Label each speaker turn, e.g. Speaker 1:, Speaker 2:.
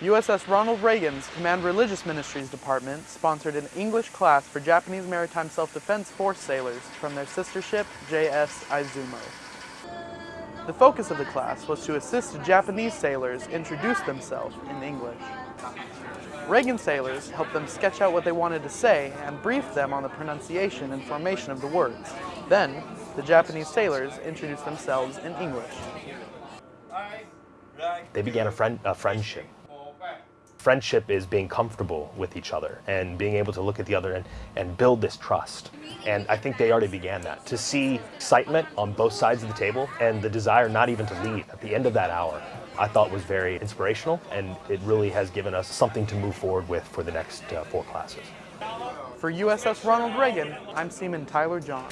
Speaker 1: USS Ronald Reagan's Command Religious Ministries Department sponsored an English class for Japanese Maritime Self-Defense Force sailors from their sister ship, JS Izumo. The focus of the class was to assist Japanese sailors introduce themselves in English. Reagan sailors helped them sketch out what they wanted to say and brief them on the pronunciation and formation of the words. Then, the Japanese sailors introduced themselves in English.
Speaker 2: They began a, friend, a friendship. Friendship is being comfortable with each other and being able to look at the other and, and build this trust. And I think they already began that. To see excitement on both sides of the table and the desire not even to leave at the end of that hour, I thought was very inspirational and it really has given us something to move forward with for the next uh, four classes.
Speaker 1: For USS Ronald Reagan, I'm Seaman Tyler John.